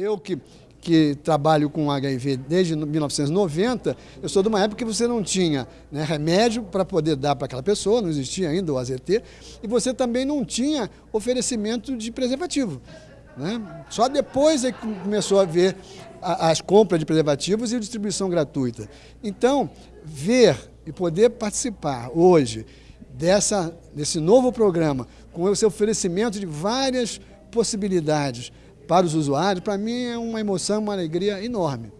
Eu que, que trabalho com HIV desde 1990, eu sou de uma época que você não tinha né, remédio para poder dar para aquela pessoa, não existia ainda o AZT, e você também não tinha oferecimento de preservativo. Né? Só depois é que começou a ver as compras de preservativos e a distribuição gratuita. Então, ver e poder participar hoje dessa, desse novo programa, com esse oferecimento de várias possibilidades para os usuários, para mim é uma emoção, uma alegria enorme.